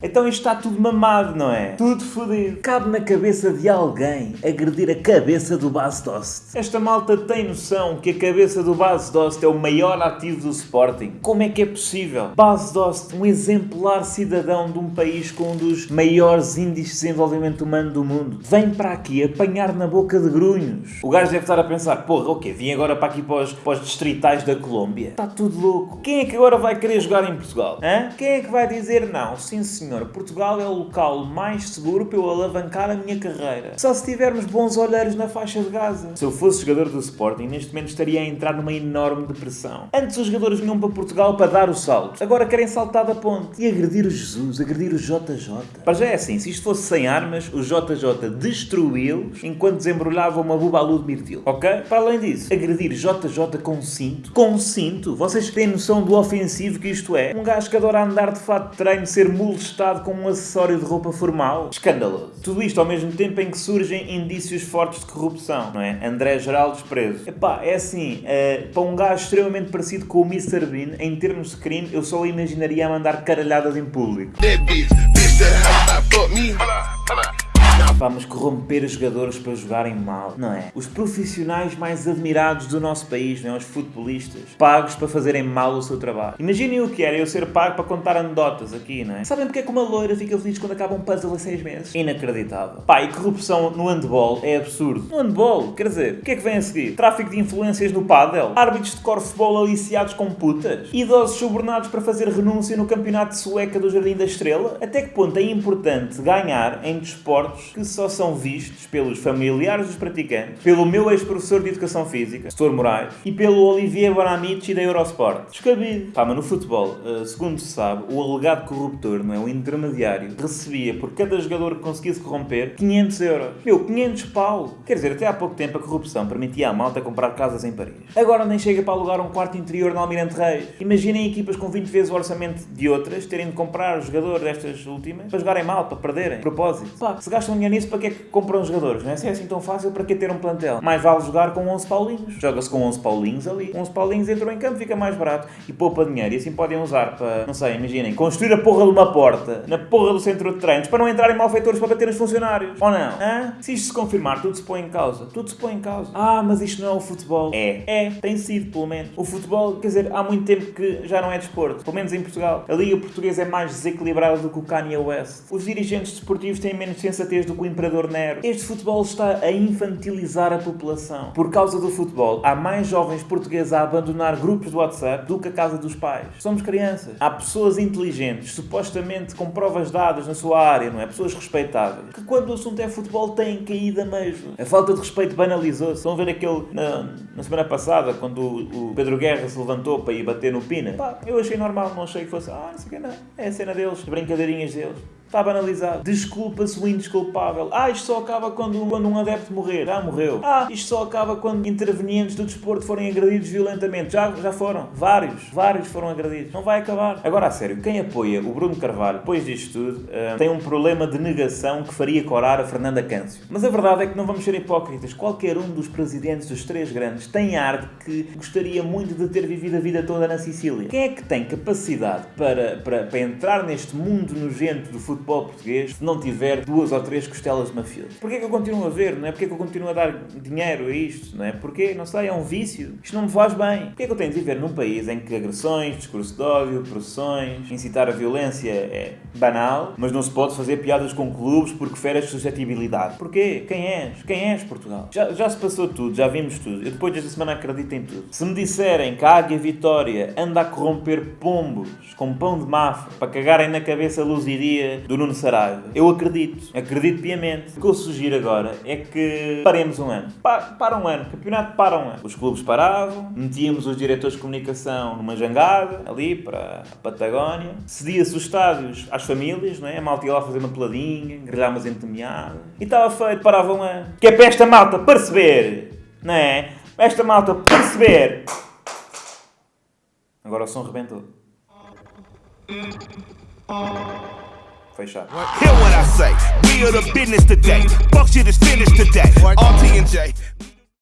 Então isto está tudo mamado, não é? Tudo fodido. Cabe na cabeça de alguém agredir a cabeça do Bas Dost. Esta malta tem noção que a cabeça do Bas Dost é o maior ativo do Sporting. Como é que é possível? Bas Dost, um exemplar cidadão de um país com um dos maiores índices de desenvolvimento humano do mundo, vem para aqui apanhar na boca de grunhos. O gajo deve estar a pensar, porra, ok, vim agora para aqui para os, para os distritais da Colômbia. Está tudo louco. Quem é que agora vai querer jogar em Portugal? Hã? Quem é que vai dizer não? Sim, senhor senhor, Portugal é o local mais seguro para eu alavancar a minha carreira. Só se tivermos bons olheiros na faixa de Gaza. Se eu fosse jogador do Sporting, neste momento estaria a entrar numa enorme depressão. Antes os jogadores vinham para Portugal para dar o salto. Agora querem saltar da ponte. E agredir o Jesus, agredir o JJ. Para já é assim, se isto fosse sem armas, o JJ destruí-los enquanto desembrulhava uma bubalu de mirtilo. Ok? Para além disso, agredir JJ com cinto. Com cinto? Vocês têm noção do ofensivo que isto é? Um gajo que adora andar de fato de treino, ser molestado com um acessório de roupa formal. Escandaloso. Tudo isto ao mesmo tempo em que surgem indícios fortes de corrupção, não é? André Geraldo preso. Epá, é assim, uh, para um gajo extremamente parecido com o Mr. Bean, em termos de crime, eu só o imaginaria a mandar caralhadas em público. Vamos corromper os jogadores para jogarem mal, não é? Os profissionais mais admirados do nosso país, não é? Os futebolistas, pagos para fazerem mal o seu trabalho. Imaginem o que era eu ser pago para contar anedotas aqui, não é? Sabem porque é que uma loira fica feliz quando acaba um puzzle a seis meses? Inacreditável. Pá, e corrupção no handball é absurdo. No handball, quer dizer, o que é que vem a seguir? Tráfico de influências no pádel? Árbitros de corfball aliciados com putas? Idosos subornados para fazer renúncia no campeonato sueca do Jardim da Estrela? Até que ponto é importante ganhar em desportos que só são vistos pelos familiares dos praticantes, pelo meu ex-professor de Educação Física, Setor Moraes, e pelo Olivier Bonamici da Eurosport. Descabido. Pá, mas no futebol, uh, segundo se sabe, o alegado corruptor, não é? O intermediário, recebia por cada jogador que conseguisse corromper 500 euros. Meu, 500 pau! Quer dizer, até há pouco tempo a corrupção permitia à malta comprar casas em Paris. Agora nem chega para alugar um quarto interior no Almirante Reis. Imaginem equipas com 20 vezes o orçamento de outras terem de comprar o jogador destas últimas para jogarem mal, para perderem. Propósito. Pá, se gastam dinheiro nisso, para que é que compram jogadores? Não é? Se é assim tão fácil, para que ter um plantel? Mais vale jogar com 11 paulinhos. Joga-se com 11 paulinhos ali. 11 paulinhos entram em campo, fica mais barato e poupa dinheiro. E assim podem usar para, não sei, imaginem, construir a porra de uma porta na porra do centro de treinos para não entrarem malfeitores para bater nos funcionários. Ou não? Hã? Se isto se confirmar, tudo se põe em causa. Tudo se põe em causa. Ah, mas isto não é o futebol. É. É. Tem sido, pelo menos. O futebol, quer dizer, há muito tempo que já não é desporto. Pelo menos em Portugal. A Liga Portuguesa é mais desequilibrada do que o Kanye West. Os dirigentes desportivos têm menos sensatez do que o Imperador Nero. Este futebol está a infantilizar a população. Por causa do futebol, há mais jovens portugueses a abandonar grupos de WhatsApp do que a casa dos pais. Somos crianças. Há pessoas inteligentes, supostamente com provas dadas na sua área, não é? Pessoas respeitáveis, que quando o assunto é futebol têm caído a mesmo. A falta de respeito banalizou-se. Estão a ver aquele na, na semana passada, quando o, o, Pedro Guerra se levantou para ir bater no Pina? Pá, eu achei normal, não achei que fosse, ah, não sei o que não. É a cena deles, as brincadeirinhas deles. Está banalizado. Desculpa-se o indesculpável. Ah, isto só acaba quando, quando um adepto morrer. Já morreu. Ah, isto só acaba quando intervenientes do desporto forem agredidos violentamente. Já, já foram. Vários. Vários foram agredidos. Não vai acabar. Agora, a sério, quem apoia o Bruno Carvalho, depois disto tudo, uh, tem um problema de negação que faria corar a Fernanda Câncio. Mas a verdade é que não vamos ser hipócritas. Qualquer um dos presidentes dos três grandes tem ar de que gostaria muito de ter vivido a vida toda na Sicília. Quem é que tem capacidade para, para, para entrar neste mundo nojento do futebol futebol português se não tiver duas ou três costelas de mafioso. Porquê que eu continuo a ver, não é? Porquê que eu continuo a dar dinheiro a isto, não é? Porque, não sei, é um vício. Isto não me faz bem. Porquê que eu tenho de viver num país em que agressões, discurso de ódio, processões, incitar a violência é banal, mas não se pode fazer piadas com clubes porque fere a suscetibilidade? Porquê? Quem és? Quem és, Portugal? Já, já se passou tudo, já vimos tudo. Eu depois desta semana acredito em tudo. Se me disserem que a Águia Vitória anda a corromper pombos com pão de mafra para cagarem na cabeça luz e dia do Nuno Saraiva. Eu acredito, acredito piamente. O que eu sugiro agora é que paremos um ano. Pa para um ano, campeonato para um ano. Os clubes paravam, metíamos os diretores de comunicação numa jangada, ali para a Patagónia, cedia-se os estádios às famílias, não é? A malta ia lá fazer uma peladinha, grelhar umas entemeadas. E estava feito, parava um ano. Que é para esta malta perceber, não é? Esta malta perceber. Agora o som rebentou. Fechado. Hear what I say. We are the business today. Fuck shit is finished today. RT and J.